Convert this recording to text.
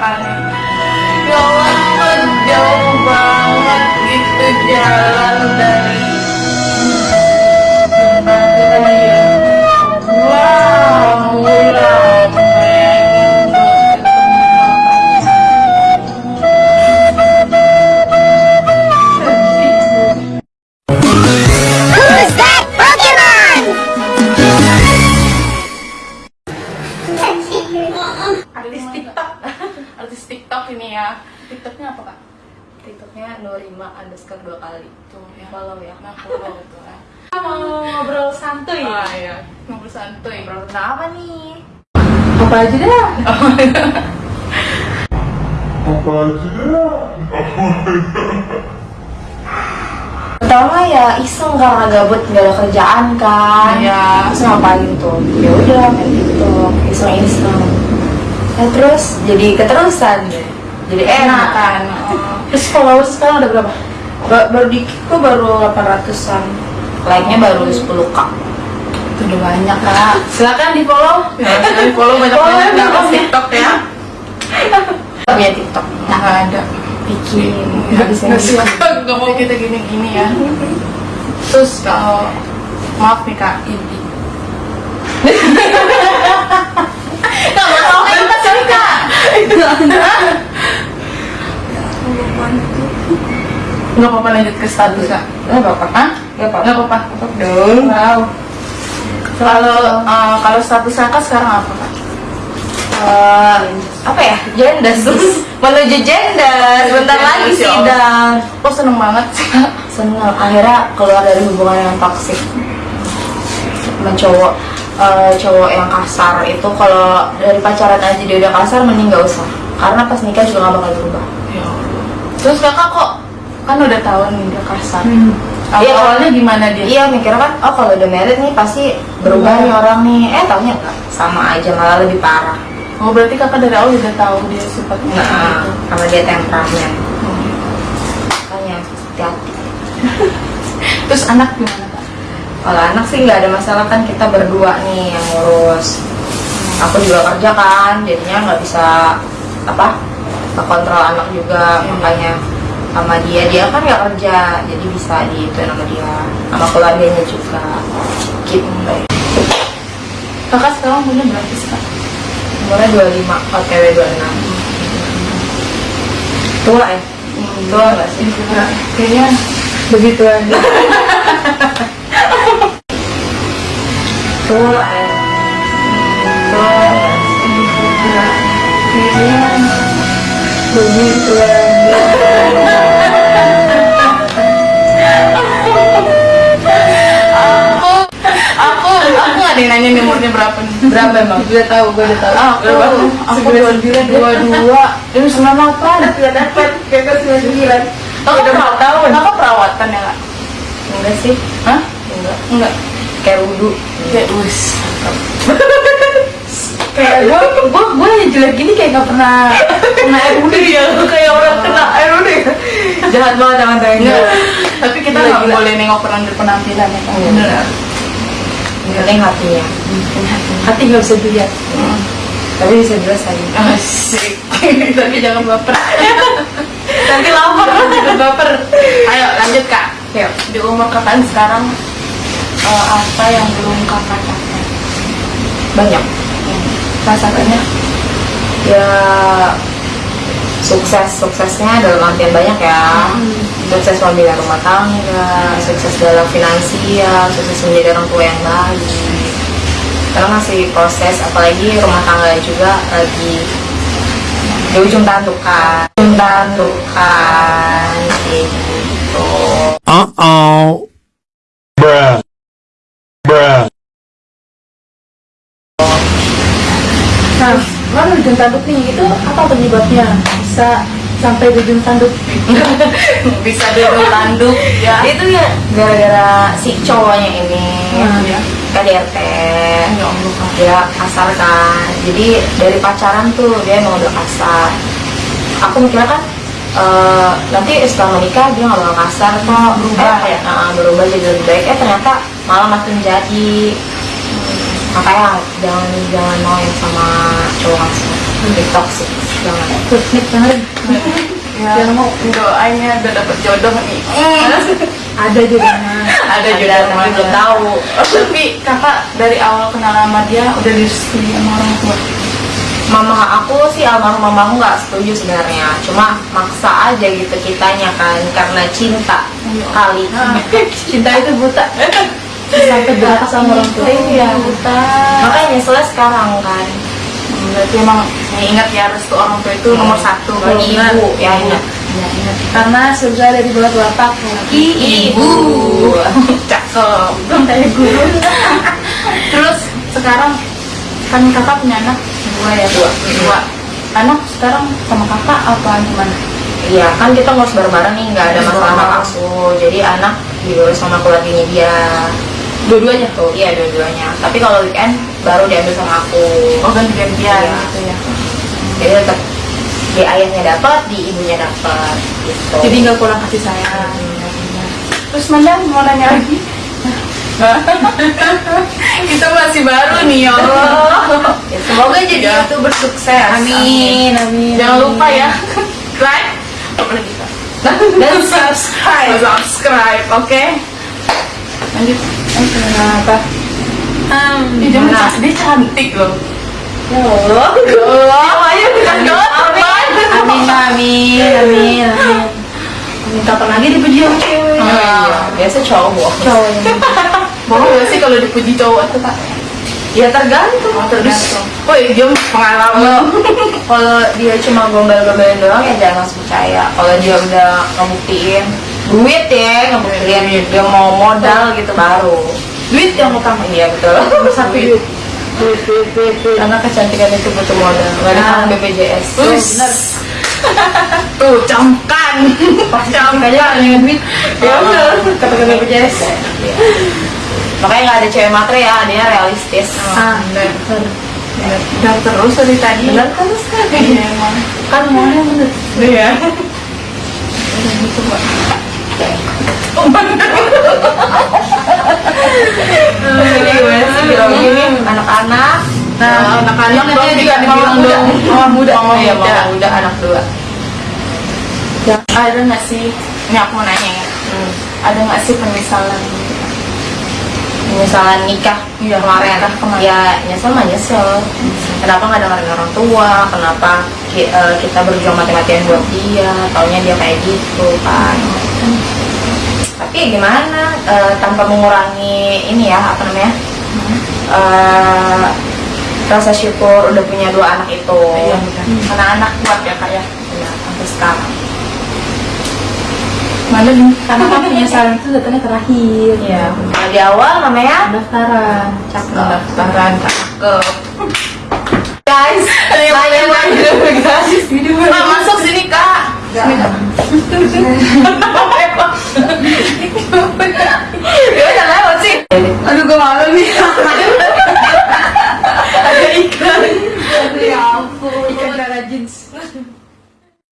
Padre. TikTok ini ya. TikToknya apa kak? TikToknya Norima underscore dua kali. Tuh ya. Follow ya. Nah follow tuh ya. Mau ngobrol santuy. Ah iya. Ngobrol santuy. Ngobrol tentang apa nih? Apa aja dah pertama ya iseng karena gabut nggak ada kerjaan kan. Iya. terus ngapain tuh? Ya udah main TikTok. Iseng iseng nah, terus jadi keterusan deh. Jadi enak kan Oh. Terus followers sekarang ada berapa? Ba- baru dikit kok baru 800an like nya baru 10k Itu udah banyak kak. Silakan di follow Ya di follow banyak-banyak Follow, Nah, follow. TikTok ya. Punya TikTok. Nah nggak ada. Bikin. Nggak bisa nggak mau kita gini-gini ya. Terus kalau Maaf nih kak. Ini kita sih kak Nggak apa-apa lanjut ke status kak. Nggak apa-apa Hah? nggak apa-apa. Nggak apa-apa. Dong. Wow. Kalau eh, kalau status kakak sekarang apa kak? Eh, apa ya? Jendas menuju jendas bentar lagi ya sidang. Kok seneng banget sih seneng. Akhirnya keluar dari hubungan yang toksik sama cowok eh, cowok yang kasar itu kalau dari pacaran aja dia udah kasar mending gak usah karena pas nikah juga gak bakal berubah Ya. Terus kakak kok kan udah tahu nih dia kasar. Awal Iya, awalnya gimana dia? iya mikirnya kan oh kalau udah married nih pasti berubah nih orang nih eh enggak sama aja malah lebih parah Oh berarti kakak dari awal udah tahu dia sifatnya nah gitu. karena dia temperamen Hmm. makanya hati-hati Terus anak gimana kak? Kalau anak sih nggak ada masalah kan kita berdua nih yang ngurus. Aku juga kerja kan, jadinya nggak bisa apa kontrol anak juga Iya. makanya sama dia dia kan nggak kerja jadi bisa di itu sama dia sama keluarganya juga gitu Kakak sekarang punya berapa sih kak? umurnya 25 OTW 26 tua ya tua nggak sih Enggak, kayaknya begitu aja. ada yang nanya nih umurnya berapa nih. berapa emang Udah tahu, gue udah tahu. Aku, aku dua sembilan, dua dua, ini sembilan delapan. Sudah dapat kakak sembilan sembilan. Kakak Udah empat tahun. Kakak perawatan ya? Enggak sih, Hah? enggak. Enggak. Kayak wudhu. Kayak us. kayak gue, gue, gue yang jelek gini kayak gak pernah kena air udah ya. Kayak orang kena air udah. Jahat banget sama saya. Enggak. Tapi kita nggak boleh nengok penampilan ya kan. Iya. Bener. Penting hatinya. Hati nggak bisa dilihat. Tapi bisa jelas tadi. Asik. Tapi jangan baper. Nanti lapar ikut baper. Ayo lanjut kak. Yuk. Di umur kakak sekarang eh, apa yang belum kakak capai? Banyak. Rasanya Ya sukses suksesnya dalam artian banyak ya sukses membina rumah tangga sukses dalam finansial sukses menjadi orang tua yang baik karena masih proses apalagi rumah tangga juga lagi di ujung tantukan ujung tantukan gitu Uh-oh. Bruh. Kan ujung tanduk nih, itu apa penyebabnya? Bisa sampai di ujung tanduk? bisa di ujung tanduk, ya. itu ya gara-gara si cowoknya ini Nah, ya. KDRT Ya dia kasar kan. Jadi dari pacaran tuh dia emang udah kasar. Aku mikirnya kan eh, nanti setelah menikah dia nggak bakal kasar kok. Berubah. Eh, ya? nah, berubah jadi lebih baik. Eh ternyata malah makin jadi makanya jangan jangan mau yang sama cowok langsung. Lebih toxic jangan Teknik banget. ya Jangan mau doanya udah dapet jodoh nih. Ada juga mah. ada Ada, jodoh tapi belum tahu. Tapi kakak dari awal kenal sama dia udah direstui sama orang tua. Mama aku sih almarhum mamaku nggak setuju sebenarnya. Cuma maksa aja gitu kitanya kan karena cinta kali. Cinta itu buta. Sampai berapa sama orang tua. iya buta makanya nyeselnya sekarang kan. Berarti emang ya ingat ya restu orang tua itu nomor satu bagi bagi ibu ya ingat. Ya, ingat. Karena surga ada di bawah telapak kaki ibu. Cakep. Kayak guru. terus sekarang kan kakak punya anak dua ya Dua. dua. Anak sekarang sama kakak apa gimana? Iya kan kita ngurus bareng-bareng nih nggak ada masalah hak asuh jadi anak diurus sama keluarganya dia dua-duanya? Tuh iya dua-duanya. Tapi kalau weekend baru diambil sama aku. Oh ganti-gantian. Iya. gitu ya. Jadi tetap di ayahnya dapat di ibunya dapat gitu. Jadi nggak kurang kasih sayang. terus mana mau nanya lagi? Kita masih baru nih ya Allah. Ya, semoga jadi Ya. youtuber sukses. Amin, amin. jangan lupa ya. Like Kak? dan subscribe. subscribe oke? Lanjut Oke, kenapa? Um, dia, Nah. dia cantik loh ya Allah ya Allah ayo kita banget Amin, amin, amin, amin. Amin. Kapan lagi dipuji sama cewek? Oh, iya. biasa cowok Cowok bohong gak sih kalau dipuji cowok tuh kak ya tergantung Oh, tergantung. Woi, dia pengalaman. Kalau dia cuma gombal-gombalin doang ya jangan langsung percaya. Kalau dia udah ngebuktiin duit ya, ngebuktiin dia mau modal gitu baru. duit yang utama. Iya betul. Satu duit. Duit, duit, duit, duit. Karena kecantikan itu butuh modal. Gak ada Ah. BPJS. Tuh, tuh camkan Camkan aja dengan duit. Ya udah. Kata-kata BPJS. Iya. Makanya nggak ada cewek matre ya, adanya realistis. Ah, benar. benar. terus dari tadi Benar kan sekali. Iya, emang Kan maunya bener. iya Ini anak-anak. Nah, anak-anak dong juga dibilang muda. dong mama muda mama Iya, muda mama muda anak dua. ada nggak sih ini aku mau nanya ya Hmm. ada nggak sih penyesalan gitu Penyesalan nikah Iya, kemarin. nikah kemarin. Ya nyesel mah nyesel. Kenapa nggak dengerin orang tua? Kenapa ki- eh, kita berjuang mati-matian buat dia? Taunya dia kayak gitu kan tapi gimana uh, tanpa mengurangi ini ya apa namanya uh, rasa syukur udah punya dua anak itu. Iya, karena hmm. anak kuat ya kak ya, iya, sampai sekarang. Mana karena kan penyesalan itu datangnya terakhir. Ya nah, di awal namanya? Pendaftaran. Cakep. Pendaftaran. Cakep. Guys layan layan guys. Masuk sini kak. Gak.